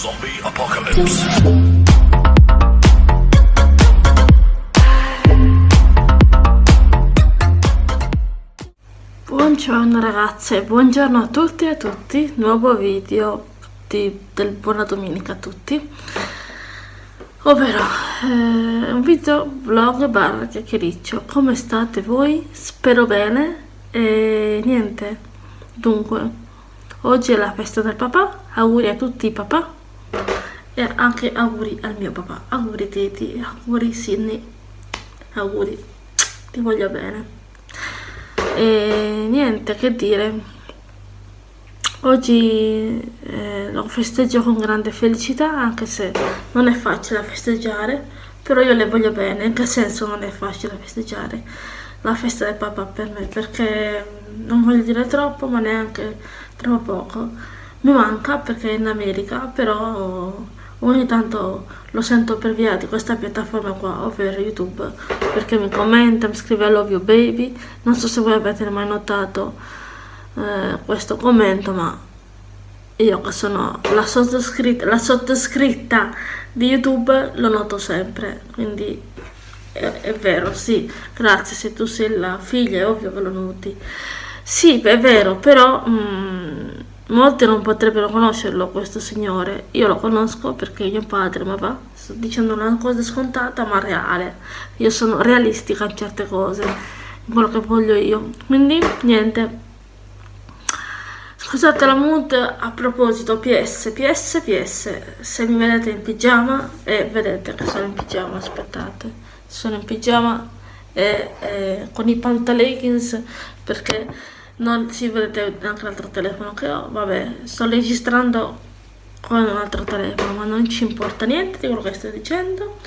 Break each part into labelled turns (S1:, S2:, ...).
S1: Zombie Apocalypse.
S2: Buongiorno ragazze, buongiorno a tutti e a tutti, nuovo video di, del buona domenica a tutti. Ovvero eh, un video vlog barra chiacchiericcio. Come state voi? spero bene. E niente. Dunque oggi è la festa del papà. Auguri a tutti i papà e anche auguri al mio papà. Auguri Teti, auguri Sidney. Auguri. Ti voglio bene. E niente che dire. Oggi eh, lo festeggio con grande felicità anche se non è facile festeggiare però io le voglio bene. In che senso non è facile festeggiare la festa del papà per me? Perché non voglio dire troppo ma neanche troppo poco. Mi manca perché è in America però ogni tanto lo sento per via di questa piattaforma qua ovvero youtube perché mi commenta mi scrive I love you baby non so se voi avete mai notato eh, questo commento ma io che sono la sottoscritta, la sottoscritta di youtube lo noto sempre. Quindi è, è, vero sì. Grazie se tu sei la figlia è ovvio che lo noti. Sì è vero però mm, molti non potrebbero conoscerlo questo signore. Io lo conosco perché mio padre ma va sto dicendo una cosa scontata ma reale. Io sono realistica in certe cose in quello che voglio io. Quindi niente. Scusate la mood a proposito PS, PS, PS, se mi vedete in pigiama e vedete che sono in pigiama, aspettate, sono in pigiama e, e con i pantaleggings perché non si vedete anche l'altro telefono che ho, vabbè, sto registrando con un altro telefono ma non ci importa niente di quello che sto dicendo.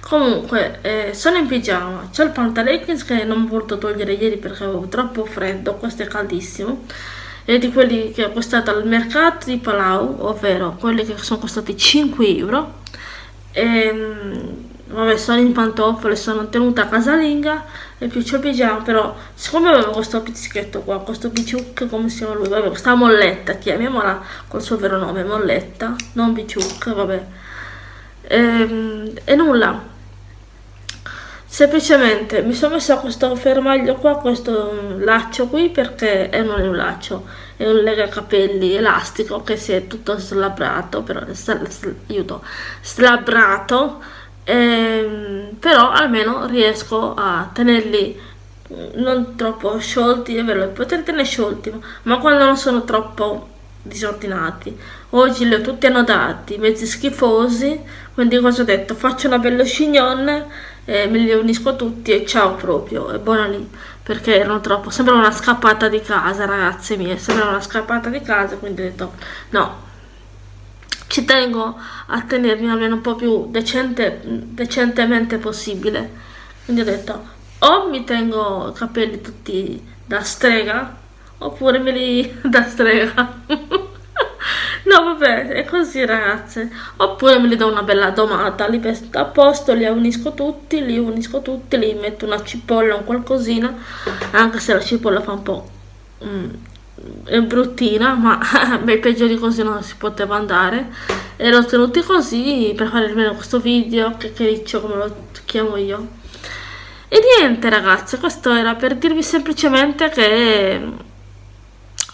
S2: Comunque eh, sono in pigiama. C'ho il pantaleggings che non ho voluto togliere ieri perché avevo troppo freddo questo è caldissimo. E di quelli che ho costato al mercato di Palau, ovvero quelli che sono costati 5 euro. E, ehm, vabbè, sono in pantofole, sono tenuta casalinga e più pigiama, però siccome avevo questo pizzichetto qua, questo biciuc, come si chiama lui, vabbè, questa molletta, chiamiamola col suo vero nome, molletta, non biciuc, vabbè. E, ehm, e nulla, semplicemente mi sono messa questo fermaglio qua questo laccio qui perché è non è un laccio è un lega capelli elastico che si è tutto slabrato però aiuto slabrato ehm, però almeno riesco a tenerli non troppo sciolti è vero poter tenere sciolti ma quando non sono troppo disordinati. Oggi li ho tutti annodati mezzi schifosi quindi cosa ho detto? Faccio una bella chignon eh, me li unisco tutti e ciao proprio, è buona lì, perché erano troppo, sembra una scappata di casa ragazze mie, sembra una scappata di casa, quindi ho detto no, ci tengo a tenermi almeno un po' più decente, decentemente possibile, quindi ho detto o mi tengo i capelli tutti da strega, oppure me li da strega. No, vabbè, è così ragazze. Oppure me li do una bella domata, li pesto a posto, li unisco tutti, li unisco tutti, li metto una cipolla o qualcosina, anche se la cipolla fa un po' mm, è bruttina, ma beh, peggio di così non si poteva andare. E l'ho tenuti così per fare almeno questo video, che riccio come lo chiamo io. E niente ragazze, questo era per dirvi semplicemente che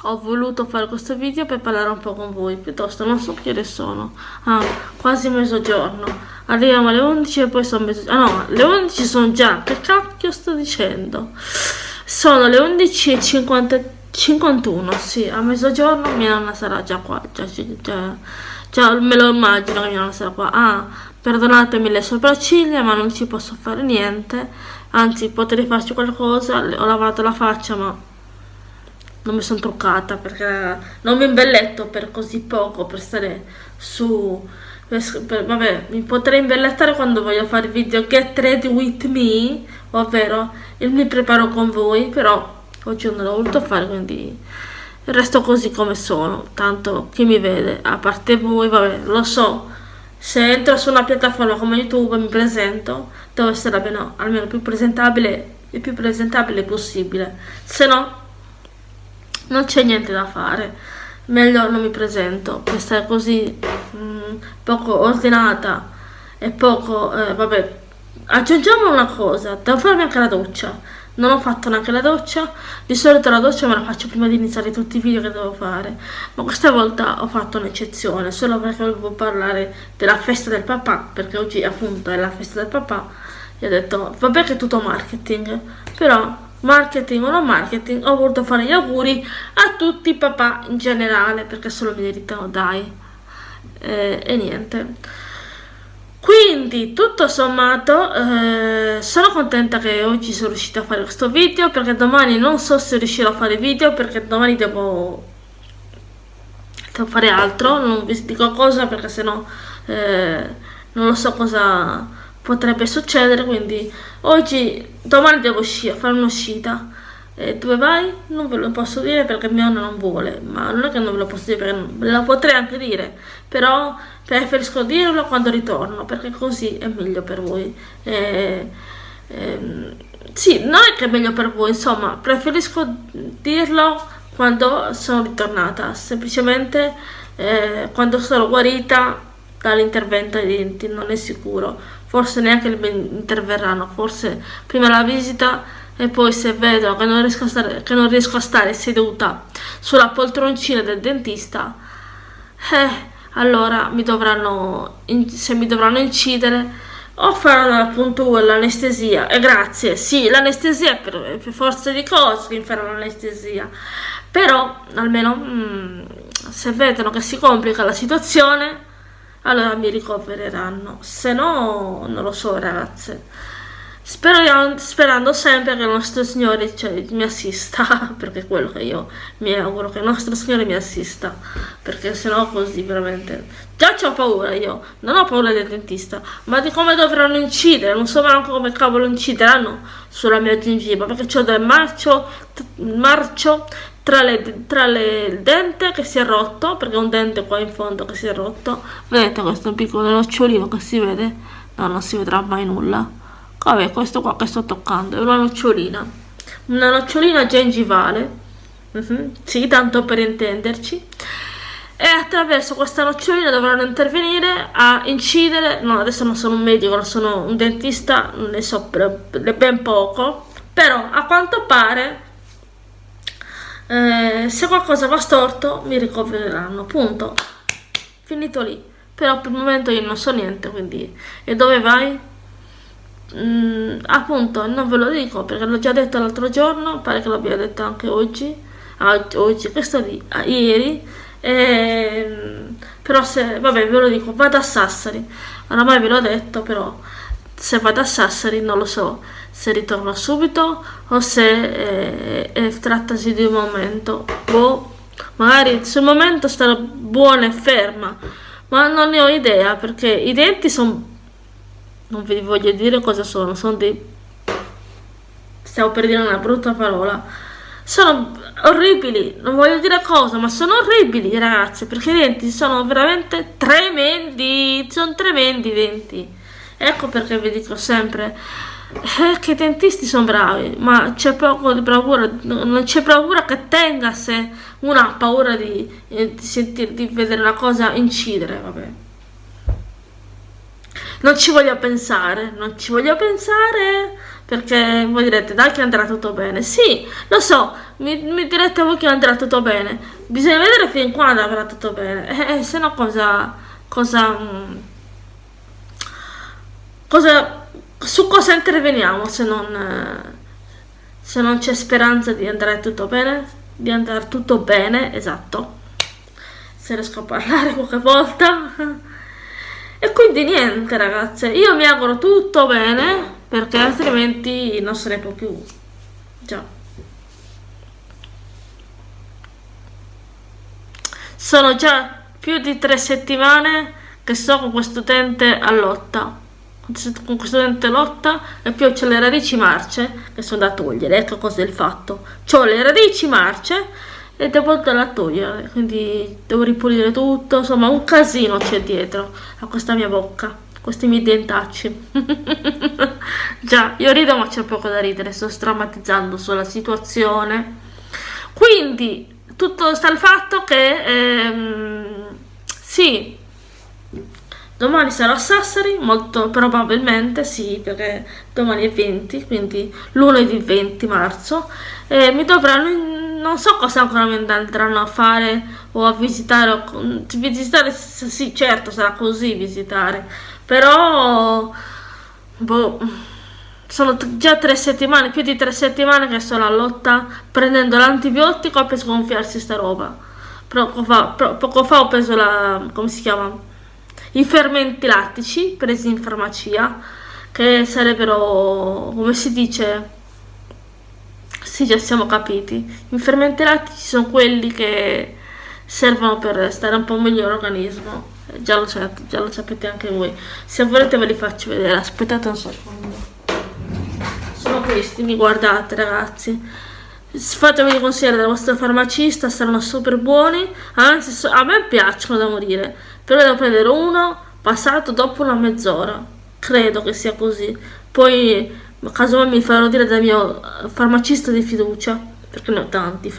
S2: ho voluto fare questo video per parlare un po' con voi. Piuttosto non so che ore sono. Ah, quasi mezzogiorno. Arriviamo alle 11 e poi sono mezzogiorno ah no le 11 sono già. Che cacchio sto dicendo? Sono le 11 e 50, 51 sì a mezzogiorno mia nonna sarà già qua già, già, già me lo immagino che mia nonna sarà qua. Ah perdonatemi le sopracciglia ma non ci posso fare niente. Anzi potrei farci qualcosa ho lavato la faccia ma non mi sono truccata perché non mi imbelletto per così poco per stare su vabbè mi potrei imbellettare quando voglio fare video get ready with me ovvero il mi preparo con voi però oggi non l'ho voluto fare quindi resto così come sono tanto chi mi vede a parte voi vabbè lo so se entro su una piattaforma come youtube mi presento devo essere almeno, almeno più presentabile il più presentabile possibile. Se no non c'è niente da fare meglio non mi presento. Per stare così mm, mm, poco ordinata e poco, eh, vabbè, aggiungiamo una cosa, devo farmi anche la doccia, non ho fatto neanche la doccia, di solito la doccia me la faccio prima di iniziare tutti i video che devo fare, ma questa volta ho fatto un'eccezione, solo perché volevo parlare della festa del papà, perché oggi appunto è la festa del papà, e ho detto, vabbè che è tutto marketing, però marketing o non marketing, ho voluto fare gli auguri a tutti i papà in generale, perché se lo meritano, dai, eh, e niente. Quindi tutto sommato eh, sono contenta che oggi sono riuscita a fare questo video perché domani non so se riuscirò a fare video perché domani devo, devo fare altro, non vi dico cosa perché sennò eh, non lo so cosa potrebbe succedere quindi oggi, domani devo uscire, fare un'uscita e dove vai? Non ve lo posso dire perché mio nonno non vuole, ma non è che non ve lo posso dire perché non, ve lo potrei anche dire, però preferisco dirlo quando ritorno perché così è meglio per voi. E, e, sì, non è che è meglio per voi, insomma, preferisco dirlo quando sono ritornata, semplicemente eh, quando sono guarita dall'intervento ai denti, non è sicuro, forse neanche interverranno, forse prima la visita e poi se vedo che non riesco a stare, riesco a stare seduta sulla poltroncina del dentista, eh, allora mi dovranno, se mi dovranno incidere o faranno puntura, l'anestesia, e grazie, sì, l'anestesia per, per forza di cose mi faranno l'anestesia, però almeno mm, se vedono che si complica la situazione, allora mi ricovereranno, se no non lo so ragazze. Spero, sperando sempre che il nostro Signore cioè, mi assista, perché è quello che io mi auguro, che il nostro Signore mi assista, perché sennò così veramente... Già ho paura io, non ho paura del dentista, ma di come dovranno incidere, non so neanche come cavolo incideranno sulla mia gengiva, perché ho del marcio, marcio tra, le, tra le, dente che si è rotto, perché un dente qua in fondo che si è rotto, vedete questo piccolo nocciolino che si vede? No, non si vedrà mai nulla vabbè questo qua che sto toccando è una nocciolina una nocciolina gengivale uh mhm, -huh. sì tanto per intenderci e attraverso questa nocciolina dovranno intervenire a incidere no adesso non sono un medico non sono un dentista ne so ben poco però a quanto pare eh, se qualcosa va storto mi ricovereranno punto finito lì però per il momento io non so niente quindi e dove vai? Mm, appunto non ve lo dico perché l'ho già detto l'altro giorno pare che l'abbia detto anche oggi oggi questo di ieri e, però se vabbè ve lo dico vado a Sassari. Oramai ve l'ho detto però se vado a Sassari non lo so se ritorno subito o se eh, eh, trattasi di un momento. Boh, magari sul momento starò buona e ferma ma non ne ho idea perché i denti sono non vi voglio dire cosa sono, sono dei... stavo per dire una brutta parola, sono orribili, non voglio dire cosa, ma sono orribili ragazzi, perché i denti sono veramente tremendi, sono tremendi i denti. Ecco perché vi dico sempre eh, che i dentisti sono bravi, ma c'è poco di bravura, non c'è bravura che tenga se uno ha paura di, eh, di, sentire, di vedere una cosa incidere, vabbè non ci voglio pensare, non ci voglio pensare perché voi direte dai che andrà tutto bene. Sì, lo so, mi, mi direte voi che andrà tutto bene. Bisogna vedere fin quando andrà tutto bene. Eh, eh, se no cosa, cosa, mm, cosa, su cosa interveniamo se non, eh, se non c'è speranza di andare tutto bene? Di andare tutto bene, esatto. Se riesco a parlare qualche volta. E quindi niente ragazze, io mi auguro tutto bene perché altrimenti non può più. Già. Sono già più di tre settimane che sto con questo utente a lotta. Con questo utente lotta e più ho le radici marce che sono da togliere. Ecco cos'è il fatto. Ho le radici marce e devo andare a togliere quindi devo ripulire tutto insomma un casino c'è dietro a questa mia bocca questi miei dentacci. Già io rido ma c'è poco da ridere sto strammatizzando sulla situazione. Quindi tutto sta il fatto che ehm, sì domani sarò a Sassari, molto probabilmente sì, perché domani è 20, quindi lunedì 20 marzo, e mi dovranno non so cosa ancora mi andranno a fare o a visitare o, visitare sì certo sarà così visitare però boh sono già tre settimane, più di tre settimane che sono a lotta prendendo l'antibiotico per sgonfiarsi sta roba. Poco fa, poco fa ho preso la, come si chiama? I fermenti lattici presi in farmacia, che sarebbero, come si dice, sì già siamo capiti, i fermenti lattici sono quelli che servono per stare un po' meglio l'organismo, già lo, già lo sapete anche voi, se volete ve li faccio vedere, aspettate un secondo. Sono questi, mi guardate ragazzi. Fatemi consigliare dal vostro farmacista, saranno super buoni, anzi a me piacciono da morire, però devo prendere uno passato dopo una mezz'ora, credo che sia così. Poi casomai mi farò dire dal mio farmacista di fiducia, perché ne ho tanti,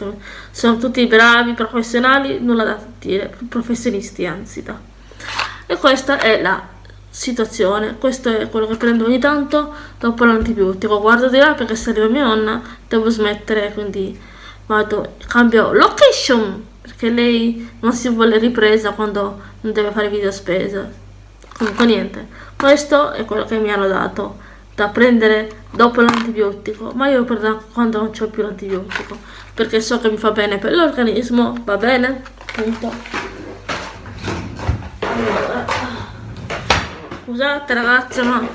S2: sono tutti bravi, professionali, nulla da dire, professionisti anzi da. E questa è la situazione questo è quello che prendo ogni tanto dopo l'antibiotico guardo di là perché se arriva mia nonna devo smettere quindi vado cambio location perché lei non si vuole ripresa quando non deve fare video spesa comunque niente questo è quello che mi hanno dato da prendere dopo l'antibiotico ma io prendo quando non c'ho più l'antibiotico perché so che mi fa bene per l'organismo va bene? Punto. Scusate ragazzi ma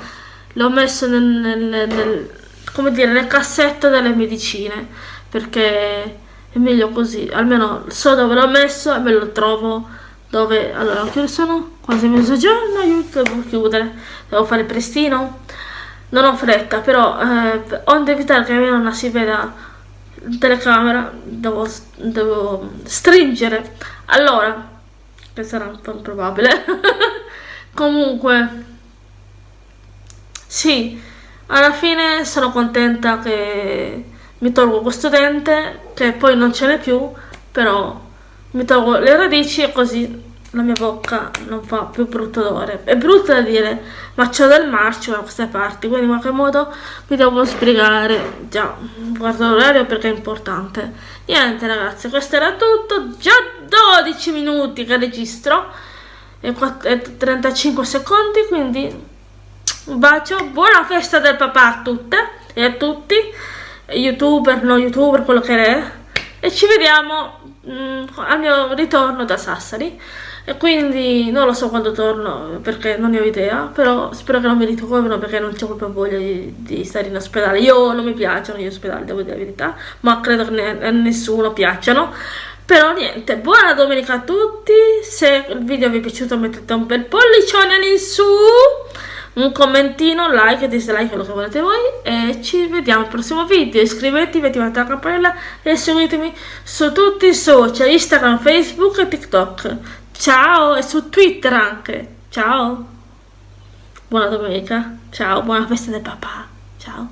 S2: l'ho messo nel, nel, nel, come dire, nel cassetto delle medicine perché è meglio così almeno so dove l'ho messo e me lo trovo dove allora che sono? Quasi mezzogiorno aiuto devo chiudere devo fare prestino non ho fretta però eh, onde evitare che mia nonna si veda in telecamera devo, devo stringere. Allora che sarà un po' improbabile. Comunque sì, alla fine sono contenta che mi tolgo questo dente, che poi non ce n'è più, però mi tolgo le radici e così la mia bocca non fa più brutto odore. È brutto da dire, ma c'ho del marcio da queste parti, quindi in qualche modo mi devo sbrigare. Già, guardo l'orario perché è importante. Niente ragazzi, questo era tutto. Già 12 minuti che registro e 35 secondi, quindi un bacio, buona festa del papà a tutte e a tutti, youtuber, no youtuber, quello che è, e ci vediamo mm, al mio ritorno da Sassari. E quindi non lo so quando torno perché non ne ho idea, però spero che non mi ritorno perché non c'è proprio voglia di, di, stare in ospedale. Io non mi piacciono gli ospedali, devo dire la verità, ma credo che a nessuno piacciono. Però niente, buona domenica a tutti, se il video vi è piaciuto mettete un bel pollicione in su un commentino, like dislike, quello che volete voi e ci vediamo al prossimo video, iscrivetevi, attivate la campanella e seguitemi su tutti i social, Instagram, Facebook e TikTok. Ciao e su Twitter anche. Ciao. Buona domenica. Ciao, buona festa del papà. Ciao.